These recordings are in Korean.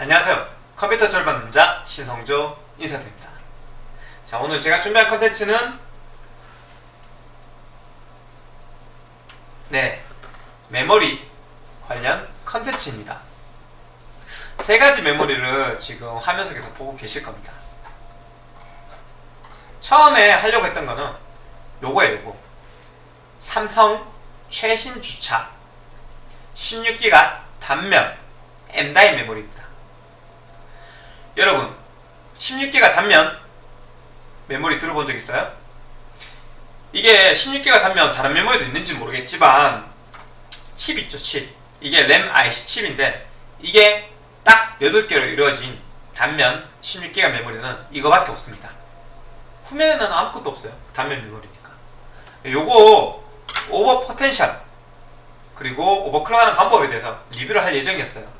안녕하세요. 컴퓨터 절반 남자 신성조 인사드립니다. 자, 오늘 제가 준비한 컨텐츠는 네, 메모리 관련 컨텐츠입니다. 세 가지 메모리를 지금 화면 속에서 보고 계실 겁니다. 처음에 하려고 했던 거는 요거예요, 요거. 삼성 최신 주차 16기가 단면 M-DAI 메모리입니다. 여러분 16기가 단면 메모리 들어본 적 있어요? 이게 16기가 단면 다른 메모리도 있는지 모르겠지만 칩 있죠 칩. 이게 램 IC 칩인데 이게 딱 8개로 이루어진 단면 16기가 메모리는 이거밖에 없습니다. 후면에는 아무것도 없어요 단면 메모리니까. 요거 over potential 그리고 overclock하는 방법에 대해서 리뷰를 할 예정이었어요.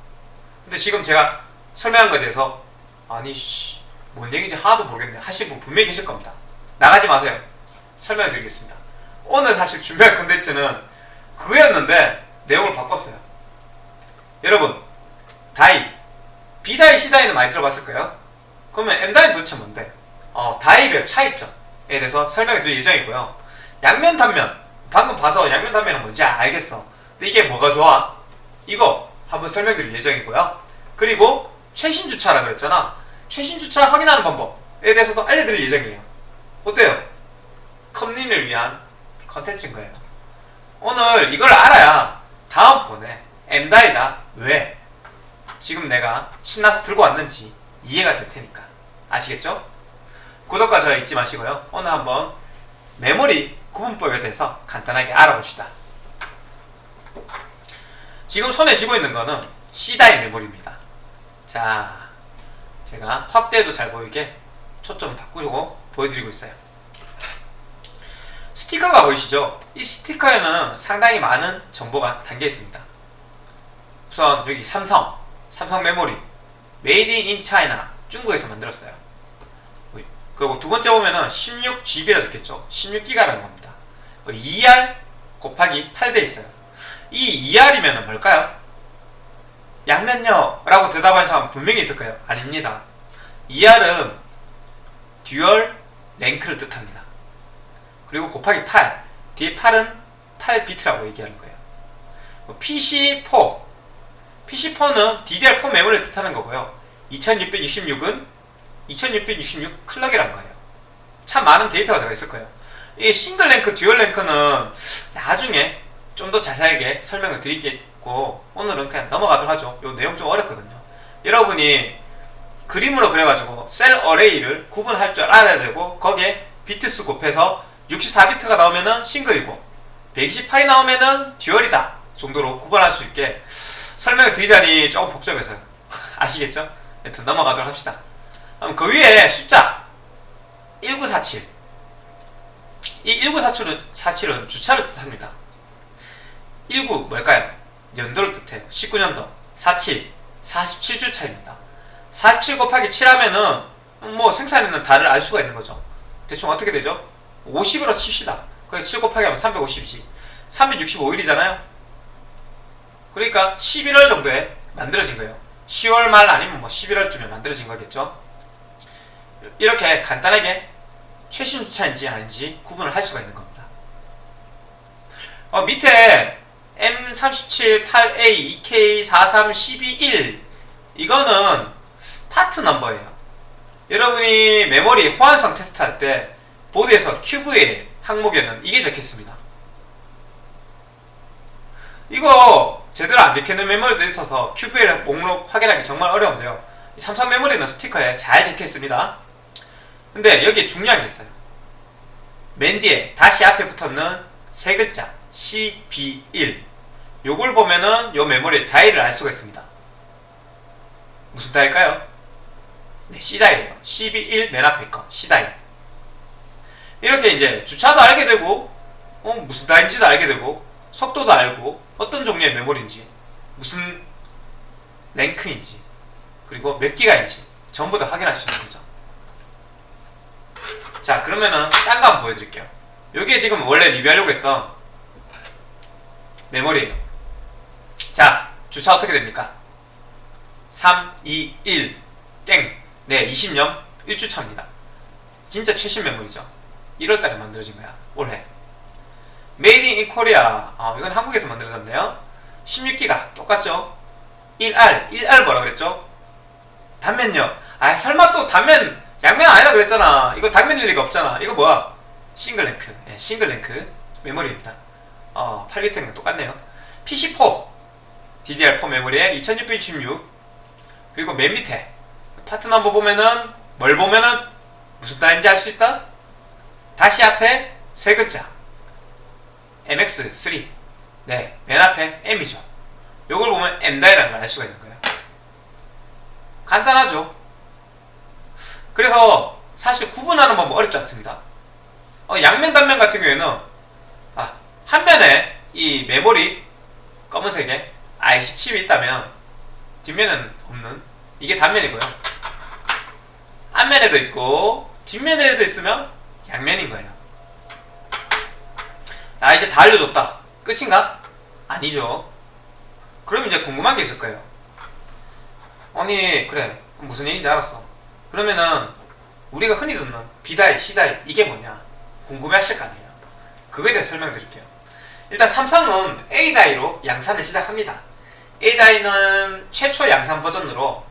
근데 지금 제가 설명한 것에 대해서 아니 씨, 뭔 얘기인지 하나도 모르겠네. 하신 분 분명히 계실 겁니다. 나가지 마세요. 설명해 드리겠습니다. 오늘 사실 준비할 콘텐츠는 그거였는데 내용을 바꿨어요. 여러분 die. B die C die는 많이 들어봤을 거예요. 그러면 M die는 도대체 뭔데? 어, 다이별 차이점에 대해서 설명해 드릴 예정이고요. 양면 단면. 방금 봐서 양면 단면은 뭔지 알겠어. 근데 이게 뭐가 좋아? 이거 한번 설명드릴 예정이고요. 그리고 최신 주차라 그랬잖아 최신 주차 확인하는 방법에 대해서도 알려드릴 예정이에요. 어때요? 컴린을 위한 컨텐츠인 거예요. 오늘 이걸 알아야 다음번에 M다이가 왜 지금 내가 신나서 들고 왔는지 이해가 될 테니까. 아시겠죠? 구독과 좋아요 잊지 마시고요. 오늘 한번 메모리 구분법에 대해서 간단하게 알아봅시다. 지금 손에 쥐고 있는 거는 C다이 메모리입니다. 자 제가 확대도 잘 보이게 초점 바꾸고 보여드리고 있어요. 스티커가 보이시죠? 이 스티커에는 상당히 많은 정보가 담겨 있습니다. 우선 여기 삼성 삼성 메모리 made in China 중국에서 만들었어요. 그리고 두 번째 보면은 16GB라 적혔죠? 16기가라는 겁니다. 2R 곱하기 8돼 있어요. 이 2R이면 뭘까요? 양면요 라고 대답하는 사람 분명히 있을 거예요? 아닙니다. 2R은 dual rank를 뜻합니다. 그리고 곱하기 8 뒤에 8은 8비트라고 얘기하는 거예요. PC4 PC4는 DDR4 메모리를 뜻하는 거고요. 2666은 2666 clock이란 거예요. 참 많은 데이터가 들어있을 거예요. 이 single rank, dual rank는 나중에 좀 더 자세하게 설명을 드리 겠고 오늘은 그냥 넘어가도록 하죠. 요 내용 좀 어렵거든요. 여러분이 그림으로 그려가지고 cell array를 구분할 줄 알아야 되고 거기에 비트수 곱해서 64비트가 나오면은 싱글이고 128이 나오면은 듀얼이다 정도로 구분할 수 있게 설명을 드리자니 조금 복잡해서요. 아시겠죠? 여튼 넘어가도록 합시다. 그럼 그 위에 숫자 1947 이 1947은 47은 주차를 뜻합니다. 19 뭘까요? 연도를 뜻해요. 19년도. 47 47주 차입니다. 47 곱하기 7 하면은 뭐 생산에는 달을 알 수가 있는 거죠. 대충 어떻게 되죠? 50으로 칩시다. 그게 7 곱하기 하면 350이지. 365일이잖아요. 그러니까 11월 정도에 만들어진 거예요. 10월 말 아니면 뭐 11월쯤에 만들어진 거겠죠? 이렇게 간단하게 최신 주차인지 아닌지 구분을 할 수가 있는 겁니다. 어, 밑에 M37 8A 2K 43 12 1 이거는 part number예요. 여러분이 메모리 호환성 테스트 할 때 보드에서 QVL 항목에는 이게 적혀있습니다. 이거 제대로 안 적혀있는 메모리도 있어서 QVL 목록 확인하기 정말 어려운데요. 삼성 메모리는 스티커에 잘 적혀있습니다. 근데 여기에 중요한 게 있어요. 맨 뒤에 다시 앞에 붙었는 세 글자 CB1 요걸 보면은 요 메모리의 다이를 알 수가 있습니다. 무슨 다일까요? 네, C다이에요. CB1 맨 앞에 거 C다이 이렇게 이제 주차도 알게 되고 어, 무슨 다인지도 알게 되고 속도도 알고 어떤 종류의 메모리인지 무슨 랭크인지 그리고 몇 기가인지 전부 다 확인할 수 있는 거죠. 자 그러면은 딴 거 한번 보여드릴게요. 요게 지금 원래 리뷰하려고 했던 메모리예요 자 주차 어떻게 됩니까 3, 2, 1. 땡. 네, 20년 1주차입니다. 진짜 최신 메모리죠. 1월달에 만들어진 거야. 올해. made in Korea. 아, 이건 한국에서 만들어졌네요. 16기가 똑같죠? 1R. 1R 뭐라 그랬죠? 단면요. 아, 설마 또 단면 양면 아니다 그랬잖아. 이거 단면일 리가 없잖아. 이거 뭐야? single rank. 예, single rank 메모리입니다. 어, 8비트는 똑같네요. PC4 DDR4 메모리에 2666 그리고 맨 밑에 part number 보면은 뭘 보면은 무슨 die인지 알 수 있다? 다시 앞에 세 글자 MX3 네, 맨 앞에 M이죠. 요걸 보면 M die라는 걸 알 수가 있는 거예요. 간단하죠? 그래서 사실 구분하는 방법 어렵지 않습니다. 어, 양면 단면 같은 경우에는 아, 한 면에 이 메모리 검은색에 IC 칩이 있다면 뒷면에는 없는 이게 단면이고요. 앞면에도 있고 뒷면에도 있으면 양면인 거예요. 아 이제 다 알려줬다. 끝인가? 아니죠. 그럼 이제 궁금한 게 있을 거예요. 아니 그래 무슨 얘기인지 알았어. 그러면은 우리가 흔히 듣는 B다이, C다이 이게 뭐냐 궁금해 하실 거 아니에요. 그거에 대해 설명드릴게요. 일단 삼성은 A다이로 양산을 시작합니다. A다이는 최초 양산 버전으로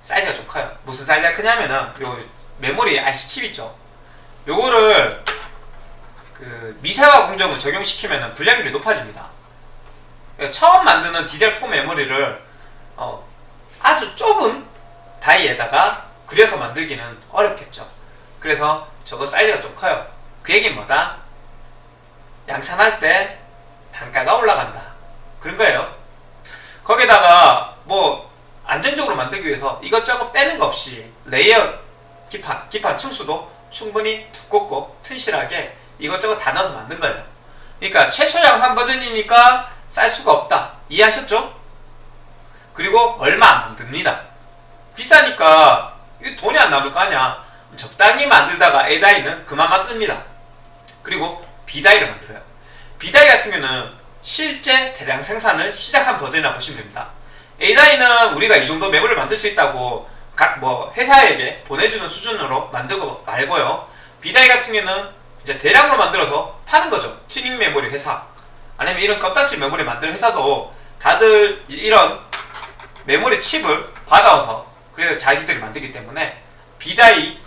사이즈가 좀 커요. 무슨 사이즈가 크냐면은 요 메모리 IC 칩 있죠. 요거를 그 미세화 공정을 적용시키면 분량률이 높아집니다. 처음 만드는 DDR4 메모리를 어, 아주 좁은 die에다가 그려서 만들기는 어렵겠죠. 그래서 저거 사이즈가 좀 커요. 그 얘기는 뭐다? 양산할 때 단가가 올라간다. 그런 거예요. 거기다가 뭐 안전적으로 만들기 위해서 이것저것 빼는 거 없이 layer 기판, 기판 층수도 충분히 두껍고 튼실하게 이것저것 다 넣어서 만든 거예요. 그러니까 최초 양산 버전이니까 쌀 수가 없다. 이해하셨죠? 그리고 얼마 안 만듭니다. 비싸니까 돈이 안 남을 거 아니야. 적당히 만들다가 A다이는 그만 만듭니다. 그리고 B다이를 만들어요. B다이 같은 경우는 실제 대량 생산을 시작한 버전이라 보시면 됩니다. A다이는 우리가 이 정도 메모를 만들 수 있다고 각 뭐 회사에게 보내주는 수준으로 만들고 말고요. B die 같은 경우는 이제 대량으로 만들어서 파는 거죠. 튜닝 메모리 회사. 아니면 이런 껍딱지 메모리 만드는 회사도 다들 이런 메모리 칩을 받아와서 그래서 자기들이 만들기 때문에 B die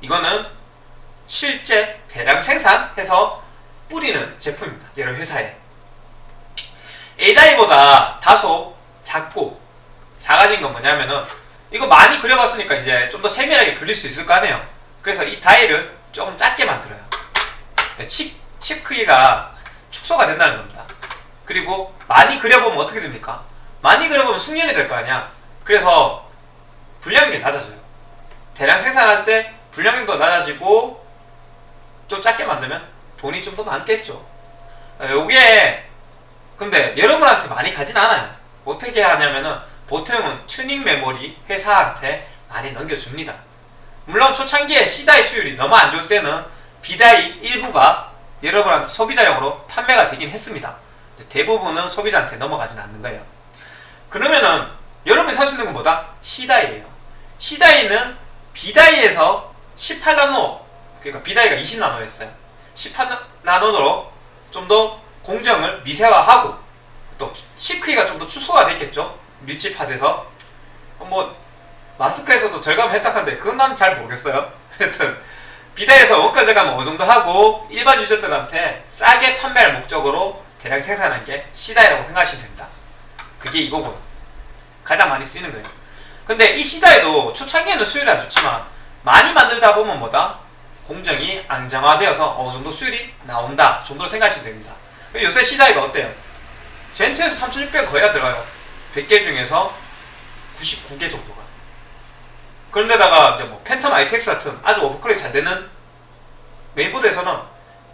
이거는 실제 대량 생산해서 뿌리는 제품입니다. 여러 회사에. A die보다 다소 작고 작아진 건 뭐냐면은 이거 많이 그려봤으니까 이제 좀 더 세밀하게 그릴 수 있을 거 아니에요. 그래서 이 다이를 조금 작게 만들어요. 칩, 칩 크기가 축소가 된다는 겁니다. 그리고 많이 그려보면 어떻게 됩니까? 많이 그려보면 숙련이 될 거 아니야. 그래서 분량률이 낮아져요. 대량 생산할 때 분량률도 낮아지고 좀 작게 만들면 돈이 좀 더 많겠죠. 요게 근데 여러분한테 많이 가진 않아요. 어떻게 하냐면은 보통은 튜닝 메모리 회사한테 많이 넘겨줍니다. 물론 초창기에 C die 수율이 너무 안 좋을 때는 B die 일부가 여러분한테 소비자용으로 판매가 되긴 했습니다. 대부분은 소비자한테 넘어가진 않는 거예요. 그러면은 여러분이 살 수 있는 건 뭐다? C die예요. C die는 B die에서 18나노 그러니까 B die가 20나노였어요. 18나노로 좀 더 공정을 미세화하고 또 시크기가 좀더 축소가 됐겠죠. 밀집화돼서 뭐 마스크에서도 절감 혜택한데 그건 난 잘 모르겠어요. 하여튼 비다에서 원가 절감 어느 정도 하고 일반 유저들한테 싸게 판매할 목적으로 대량 생산한 게 C다이라고 생각하시면 됩니다. 그게 이거고요. 가장 많이 쓰이는 거예요. 근데 이 C다이도 초창기에는 수율이 안 좋지만 많이 만들다 보면 뭐다? 공정이 안정화되어서 어느 정도 수율이 나온다 정도로 생각하시면 됩니다. 요새 C다이가 어때요? 젠2에서 3600 거의 다 들어가요. 100개 중에서 99개 정도가. 그런데다가 이제 뭐 팬텀 ITX 같은 아주 오버클럭이 잘 되는 메인보드에서는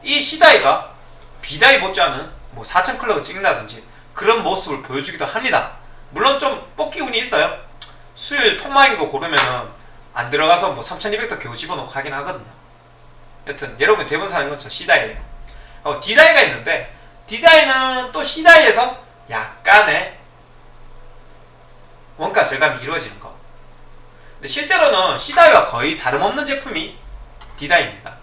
이 C다이가 B다이 못지않은 뭐 4000 클럭을 찍는다든지 그런 모습을 보여주기도 합니다. 물론 좀 뽑기 운이 있어요. 수율 폰마인 거 고르면은 안 들어가서 뭐 3200도 겨우 집어넣고 하긴 하거든요. 여튼 여러분이 대부분 사는 건 저 C다이에요. 어, D다이가 있는데 D다이는 또 C다이에서 약간의 원가 절감이 이루어지는 거. 근데 실제로는 C다이와 거의 다름없는 제품이 D다이입니다.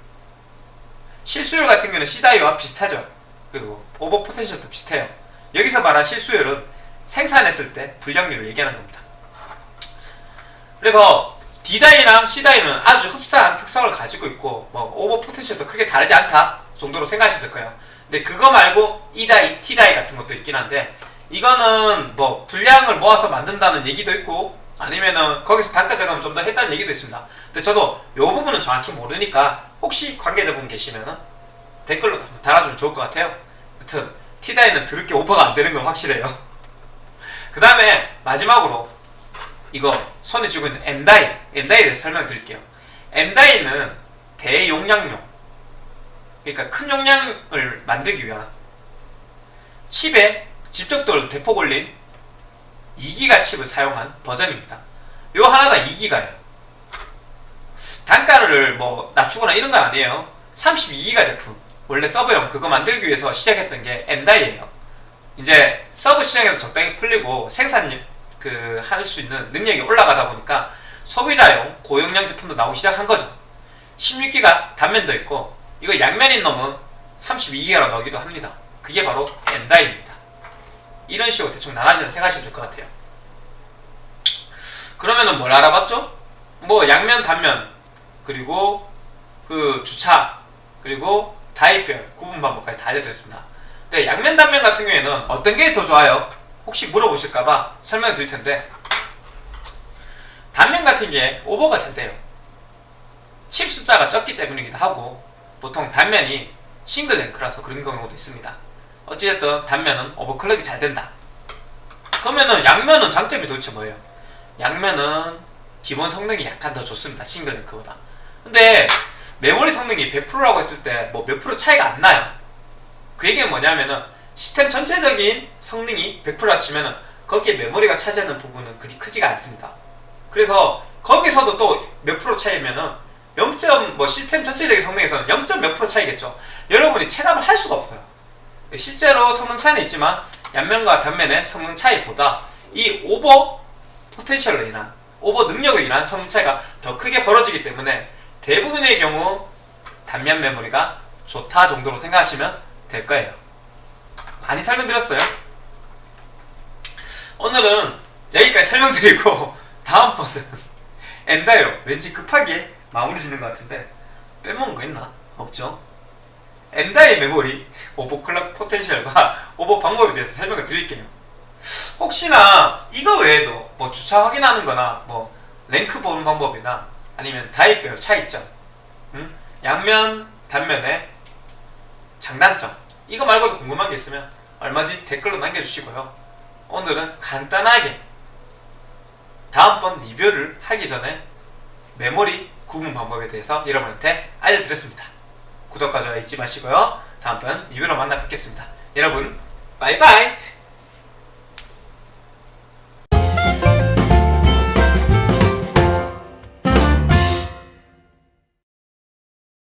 실수율 같은 경우는 C다이와 비슷하죠. 그리고 오버 포텐셜도 비슷해요. 여기서 말한 실수율은 생산했을 때 불량률을 얘기하는 겁니다. 그래서 D다이랑 C다이는 아주 흡사한 특성을 가지고 있고 뭐 오버 포텐셜도 크게 다르지 않다 정도로 생각하시면 될 거예요. 근데 그거 말고 E다이, T다이 같은 것도 있긴 한데 이거는 뭐 분량을 모아서 만든다는 얘기도 있고 아니면은 거기서 단가 절감을 좀 더 했다는 얘기도 있습니다. 근데 저도 이 부분은 정확히 모르니까 혹시 관계자분 계시면은 댓글로 달아주면 좋을 것 같아요. 여튼 T다이는 드럽게 오버가 안 되는 건 확실해요. 그 다음에 마지막으로 이거 손에 쥐고 있는 M다이 M다이에 대해서 설명 드릴게요. M다이는 대용량용 그러니까 큰 용량을 만들기 위한 칩에 집적도를 대폭 올린 2기가 칩을 사용한 버전입니다. 요 하나가 2기가예요. 단가를 뭐 낮추거나 이런 건 아니에요. 32기가 제품. 원래 서버용 그거 만들기 위해서 시작했던 게 M die예요. 이제 서버 시장에도 적당히 풀리고 생산 그 할 수 있는 능력이 올라가다 보니까 소비자용 고용량 제품도 나오기 시작한 거죠. 16기가 단면도 있고 이거 양면인 놈은 32기가로 나오기도 합니다. 그게 바로 M die입니다. 이런 식으로 대충 나눠지는 생각하시면 될 것 같아요. 그러면은 뭘 알아봤죠? 뭐 양면, 단면 그리고 그 주차 그리고 다이별 구분 방법까지 다 알려드렸습니다. 네, 양면, 단면 같은 경우에는 어떤 게 더 좋아요? 혹시 물어보실까봐 설명을 드릴 텐데 단면 같은 게 오버가 잘 돼요. 칩 숫자가 적기 때문이기도 하고 보통 단면이 싱글 랭크라서 그런 경우도 있습니다. 어찌됐든 단면은 오버클럭이 잘 된다. 그러면은 양면은 장점이 도대체 뭐예요? 양면은 기본 성능이 약간 더 좋습니다. 싱글 랭크보다. 근데 메모리 성능이 100%라고 했을 때 뭐 몇 프로 차이가 안 나요. 그 얘기는 뭐냐면은 시스템 전체적인 성능이 100%라 치면은 거기에 메모리가 차지하는 부분은 그리 크지가 않습니다. 그래서 거기서도 또 몇 프로 차이면은 0. 뭐 시스템 전체적인 성능에서는 0. 몇 프로 차이겠죠. 여러분이 체감을 할 수가 없어요. 실제로 성능 차이는 있지만 양면과 단면의 성능 차이보다 이 오버 포텐셜로 인한 오버 능력으로 인한 성능 차이가 더 크게 벌어지기 때문에 대부분의 경우 단면 메모리가 좋다 정도로 생각하시면 될 거예요. 많이 설명드렸어요. 오늘은 여기까지 설명드리고 다음번은 M die로 왠지 급하게 마무리 짓는 것 같은데 빼먹은 거 있나? 없죠? M die 메모리 overclock potential과 오버 방법에 대해서 설명을 드릴게요. 혹시나 이거 외에도 뭐 주차 확인하는 거나 뭐 랭크 보는 방법이나 아니면 die별 차이점 음? 양면 단면의 장단점 이거 말고도 궁금한 게 있으면 얼마든지 댓글로 남겨주시고요. 오늘은 간단하게 다음번 리뷰를 하기 전에 메모리 구분 방법에 대해서 여러분한테 알려드렸습니다. 구독과 좋아요 잊지 마시고요. 다음번 리뷰로 만나 뵙겠습니다. 여러분 빠이빠이